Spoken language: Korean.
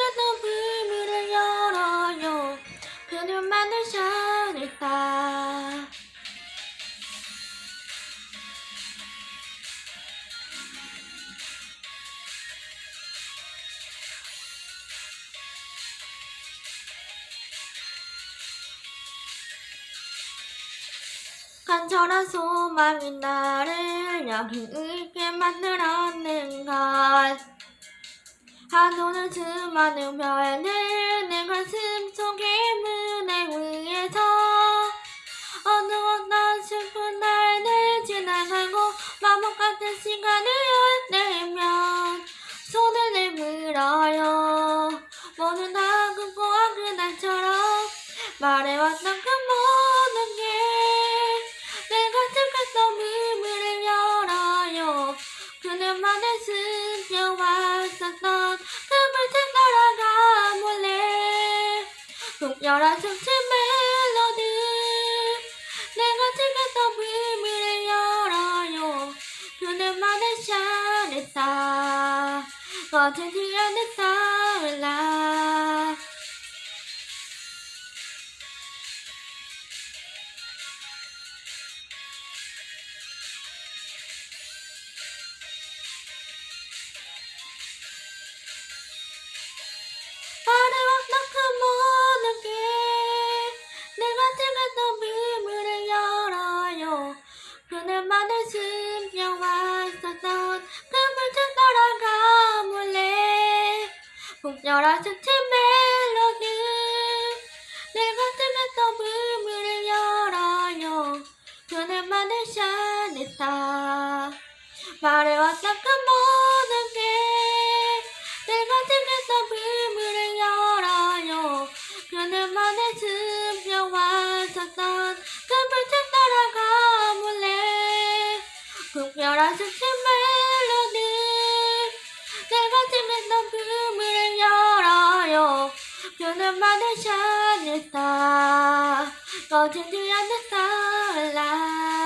그래도 문을 열어요. 그녀만을 잘했다 간절한 소망이 나를 여기 있게 만들었는 걸. 한눈을 수많은 별들 내 가슴 속에 무대 위에서 어느 어떤 슬픈 날들 지나가고 마법 같은 시간을 내면 손을 내밀어요. 모두 다 꿈꿔온 그날처럼 말해왔던 그모 국열한 숨치 멜로디. 내가 들켰던 문을 열어요. 그늘만을 샤냈다 거친 뒤안에 떠올라 열한 스치 멜로디. 내가 들었던 비밀을 열어요. 그날만을 샤냈다 말해왔던 그 모든 게 내가 들었던 비밀을 열어요. 그늘만에 스며왔었던 그 불빛 따라가 몰래. 국별한 스치 그늘만에 샤냈다 꺼진 뒤안에 살라